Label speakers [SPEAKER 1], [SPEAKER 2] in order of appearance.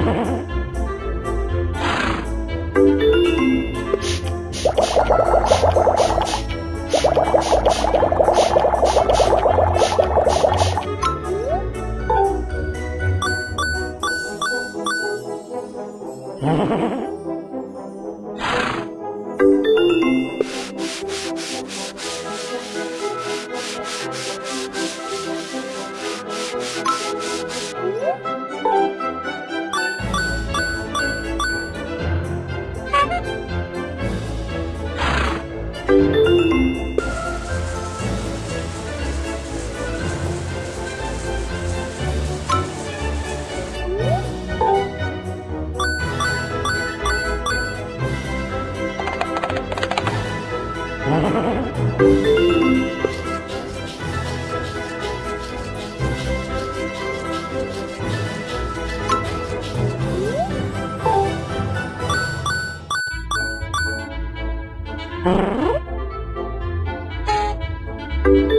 [SPEAKER 1] Ha
[SPEAKER 2] ha ha!
[SPEAKER 3] Thank you.